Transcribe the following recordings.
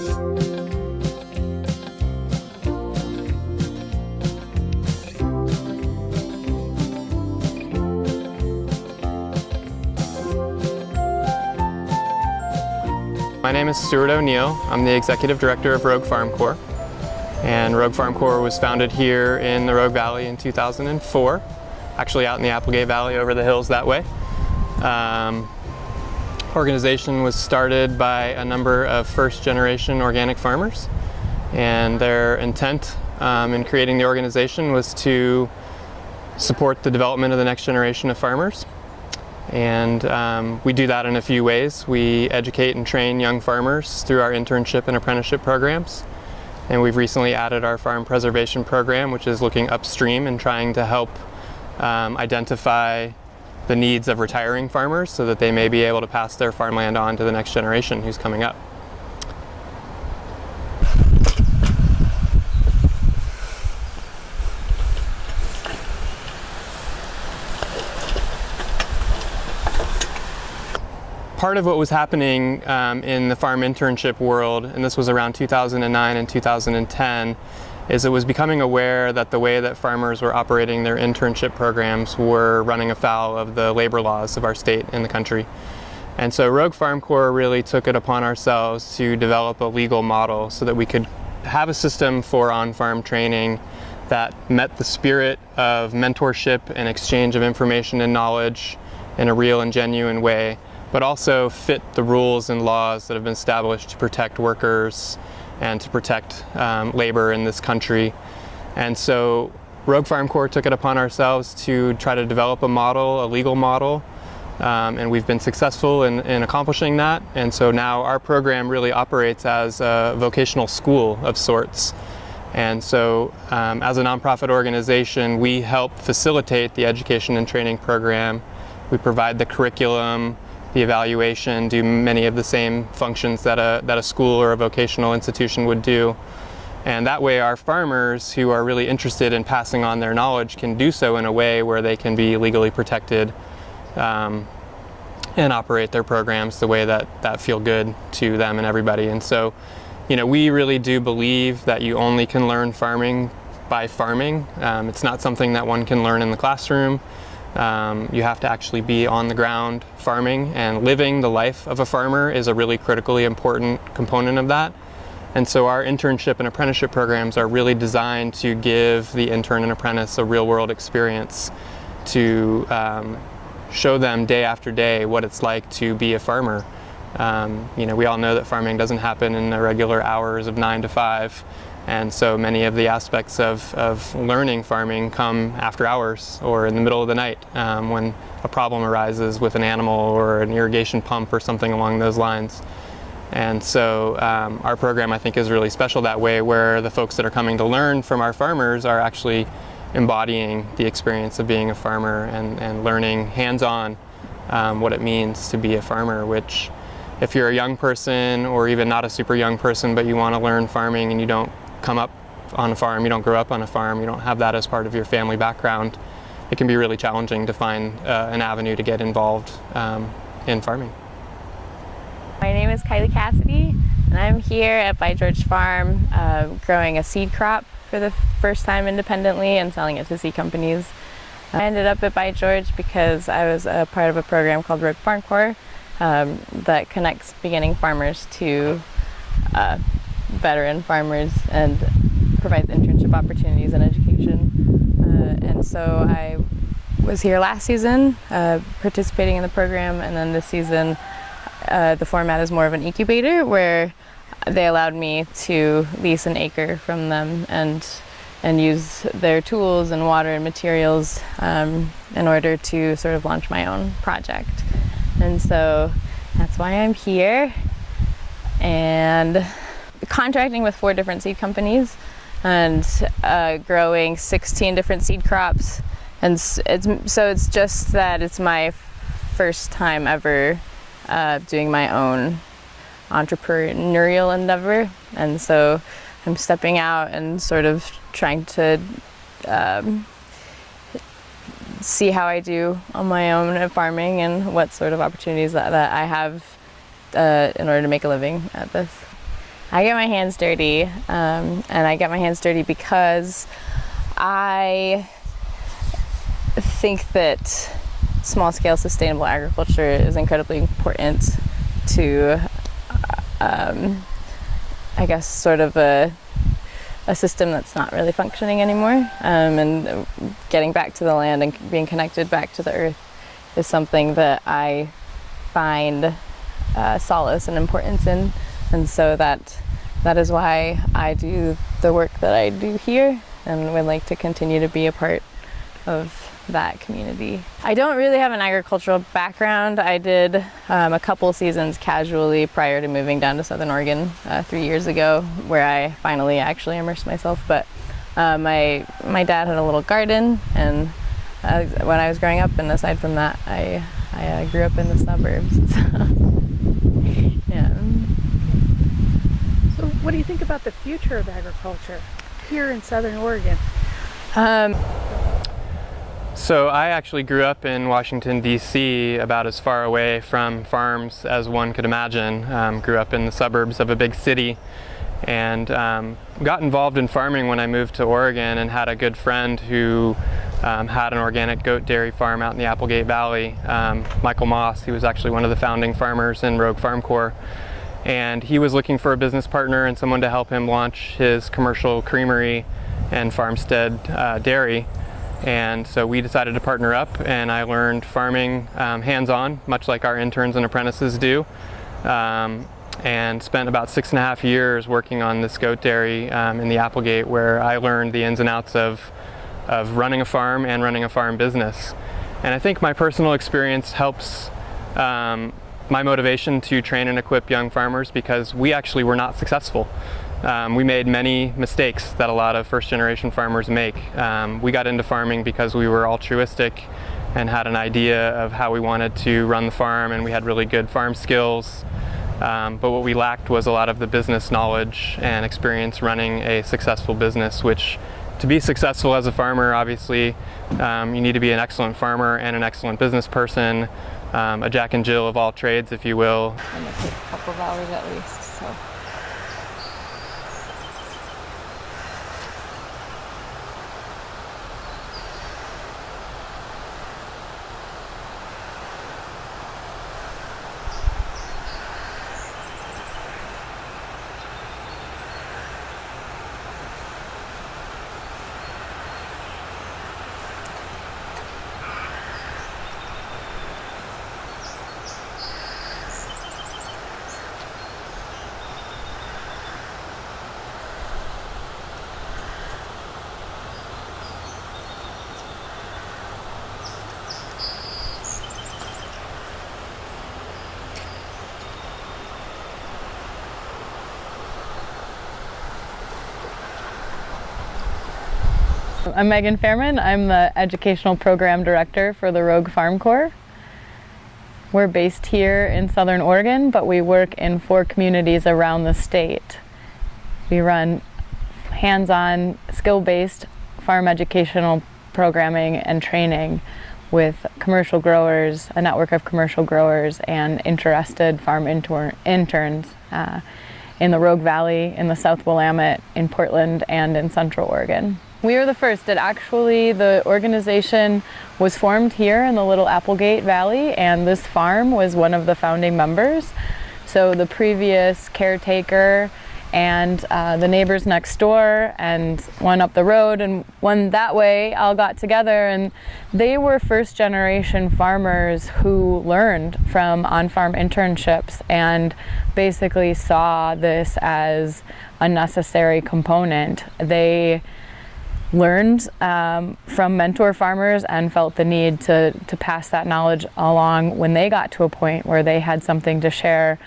My name is Stuart O'Neill. I'm the Executive Director of Rogue Farm Corps. And Rogue Farm Corps was founded here in the Rogue Valley in 2004, actually out in the Applegate Valley over the hills that way. Um, organization was started by a number of first generation organic farmers and their intent um, in creating the organization was to support the development of the next generation of farmers and um, we do that in a few ways. We educate and train young farmers through our internship and apprenticeship programs. And we've recently added our farm preservation program, which is looking upstream and trying to help um, identify the needs of retiring farmers so that they may be able to pass their farmland on to the next generation who's coming up. part of what was happening um, in the farm internship world, and this was around 2009 and 2010, is it was becoming aware that the way that farmers were operating their internship programs were running afoul of the labor laws of our state and the country. And so Rogue Farm Corps really took it upon ourselves to develop a legal model so that we could have a system for on-farm training that met the spirit of mentorship and exchange of information and knowledge in a real and genuine way but also fit the rules and laws that have been established to protect workers and to protect um, labor in this country. And so Rogue Farm Corps took it upon ourselves to try to develop a model, a legal model, um, and we've been successful in, in, accomplishing that. And so now our program really operates as a vocational school of sorts. And so um, as a nonprofit organization, we help facilitate the education and training program. We provide the curriculum, the evaluation, do many of the same functions that a, that a school or a vocational institution would do. And that way our farmers who are really interested in passing on their knowledge can do so in a way where they can be legally protected um, and operate their programs the way that, that feel good to them and everybody. And so, you know, we really do believe that you only can learn farming by farming. Um, it's not something that one can learn in the classroom. Um, you have to actually be on the ground farming and living the life of a farmer is a really critically important component of that. And so our internship and apprenticeship programs are really designed to give the intern and apprentice a real world experience to um, show them day after day what it's like to be a farmer. Um, you know, we all know that farming doesn't happen in the regular hours of nine to five. And so many of the aspects of, of learning farming come after hours or in the middle of the night um, when a problem arises with an animal or an irrigation pump or something along those lines. And so um, our program I think is really special that way where the folks that are coming to learn from our farmers are actually embodying the experience of being a farmer and, and learning hands-on um, what it means to be a farmer, which if you're a young person or even not a super young person but you want to learn farming and you don't come up on a farm, you don't grow up on a farm, you don't have that as part of your family background, it can be really challenging to find uh, an avenue to get involved um, in farming. My name is Kylie Cassidy and I'm here at By George Farm uh, growing a seed crop for the first time independently and selling it to seed companies. I ended up at By George because I was a part of a program called Rogue Farm Corps um, that connects beginning farmers to uh, veteran farmers and provides internship opportunities and education. Uh, and so I was here last season uh, participating in the program and then this season uh, the format is more of an incubator where they allowed me to lease an acre from them and and use their tools and water and materials um, in order to sort of launch my own project. And so that's why I'm here. And contracting with four different seed companies and uh, growing 16 different seed crops. And it's, so it's just that it's my first time ever uh, doing my own entrepreneurial endeavor. And so I'm stepping out and sort of trying to um, see how I do on my own at farming and what sort of opportunities that, that I have uh, in order to make a living at this. I get my hands dirty, um, and I get my hands dirty because I think that small scale sustainable agriculture is incredibly important to, um, I guess, sort of a, a system that's not really functioning anymore. Um, and getting back to the land and being connected back to the earth is something that I find uh, solace and importance in. And so that that is why I do the work that I do here and would like to continue to be a part of that community. I don't really have an agricultural background. I did um, a couple seasons casually prior to moving down to Southern Oregon uh, three years ago where I finally actually immersed myself. But uh, my, my dad had a little garden and uh, when I was growing up and aside from that I, I uh, grew up in the suburbs. yeah. So what do you think about the future of agriculture here in Southern Oregon? Um, so I actually grew up in Washington, D.C., about as far away from farms as one could imagine. Um, grew up in the suburbs of a big city and um, got involved in farming when I moved to Oregon and had a good friend who um, had an organic goat dairy farm out in the Applegate Valley, um, Michael Moss. He was actually one of the founding farmers in Rogue Farm Corps. And he was looking for a business partner and someone to help him launch his commercial creamery and farmstead uh, dairy. And so we decided to partner up and I learned farming um, hands-on, much like our interns and apprentices do. Um, and spent about six and a half years working on this goat dairy um, in the Applegate where I learned the ins and outs of, of running a farm and running a farm business. And I think my personal experience helps um, my motivation to train and equip young farmers because we actually were not successful. Um, we made many mistakes that a lot of first generation farmers make. Um, we got into farming because we were altruistic and had an idea of how we wanted to run the farm and we had really good farm skills. Um, but what we lacked was a lot of the business knowledge and experience running a successful business, which to be successful as a farmer, obviously, um, you need to be an excellent farmer and an excellent business person, um, a Jack and Jill of all trades, if you will. And a couple of hours at least, so. I'm Megan Fairman. I'm the Educational Program Director for the Rogue Farm Corps. We're based here in Southern Oregon, but we work in four communities around the state. We run hands-on, skill-based farm educational programming and training with commercial growers, a network of commercial growers and interested farm inter interns uh, in the Rogue Valley, in the South Willamette, in Portland, and in Central Oregon. We are the first. It actually, the organization was formed here in the Little Applegate Valley and this farm was one of the founding members. So the previous caretaker and uh, the neighbors next door and one up the road and one that way all got together and they were first generation farmers who learned from on-farm internships and basically saw this as a necessary component. They learned um, from mentor farmers and felt the need to, to pass that knowledge along when they got to a point where they had something to share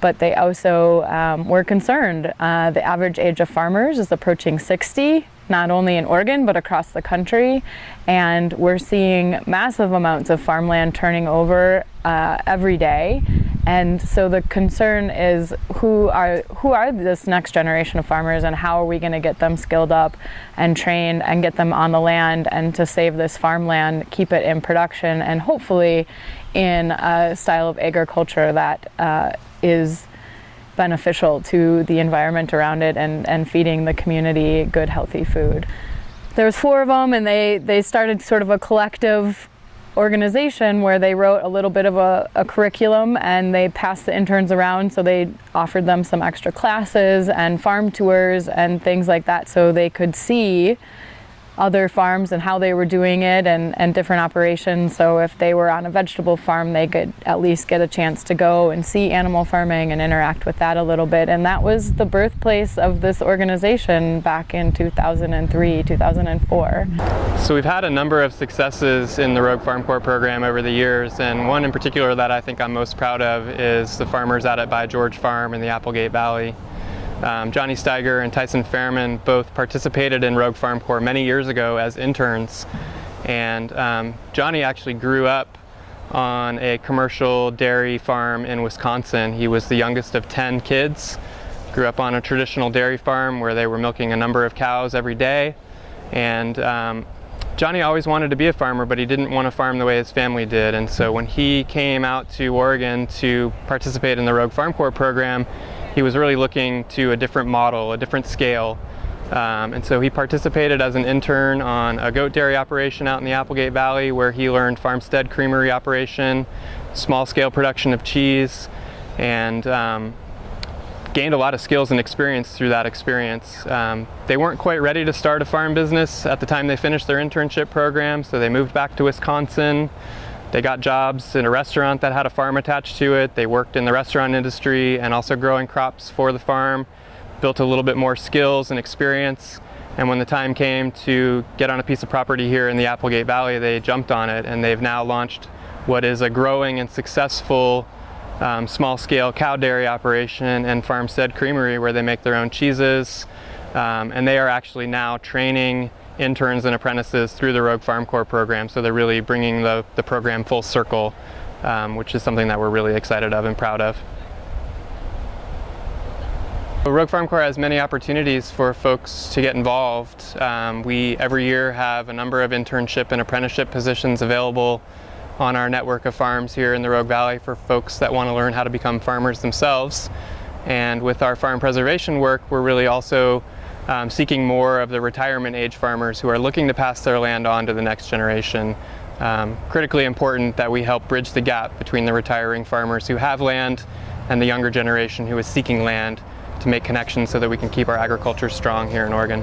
but they also um, were concerned. Uh, the average age of farmers is approaching 60, not only in Oregon, but across the country. And we're seeing massive amounts of farmland turning over uh, every day. And so the concern is who are who are this next generation of farmers and how are we going to get them skilled up and trained and get them on the land and to save this farmland, keep it in production and hopefully in a style of agriculture that uh, is beneficial to the environment around it and, and feeding the community good healthy food. There was four of them and they, they started sort of a collective organization where they wrote a little bit of a, a, curriculum and they passed the interns around. So they offered them some extra classes and farm tours and things like that so they could see other farms and how they were doing it and, and different operations. So if they were on a vegetable farm, they could at least get a chance to go and see animal farming and interact with that a little bit. And that was the birthplace of this organization back in 2003, 2004. So we've had a number of successes in the Rogue Farm Corps program over the years, and one in particular that I think I'm most proud of is the farmers out at By George Farm in the Applegate Valley. Um, Johnny Steiger and Tyson Fairman both participated in Rogue Farm Corps many years ago as interns. And um, Johnny actually grew up on a commercial dairy farm in Wisconsin. He was the youngest of 10 kids, grew up on a traditional dairy farm where they were milking a number of cows every day. And um, Johnny always wanted to be a farmer, but he didn't want to farm the way his family did. And so when he came out to Oregon to participate in the Rogue Farm Corps program, he was really looking to a different model, a different scale. Um, and so he participated as an intern on a goat dairy operation out in the Applegate Valley where he learned farmstead creamery operation, small scale production of cheese, and um, gained a lot of skills and experience through that experience. Um, they weren't quite ready to start a farm business at the time they finished their internship program, so they moved back to Wisconsin. They got jobs in a restaurant that had a farm attached to it. They worked in the restaurant industry and also growing crops for the farm, built a little bit more skills and experience. And when the time came to get on a piece of property here in the Applegate Valley, they jumped on it and they've now launched what is a growing and successful um, small scale cow dairy operation and farmstead creamery where they make their own cheeses. Um, and they are actually now training interns and apprentices through the Rogue Farm Corps program. So they're really bringing the, the program full circle, um, which is something that we're really excited of and proud of. Rogue Farm Corps has many opportunities for folks to get involved. Um, we every year have a number of internship and apprenticeship positions available on our network of farms here in the Rogue Valley for folks that want to learn how to become farmers themselves. And with our farm preservation work, we're really also um, seeking more of the retirement age farmers who are looking to pass their land on to the next generation. Um, critically important that we help bridge the gap between the retiring farmers who have land and the younger generation who is seeking land to make connections so that we can keep our agriculture strong here in Oregon.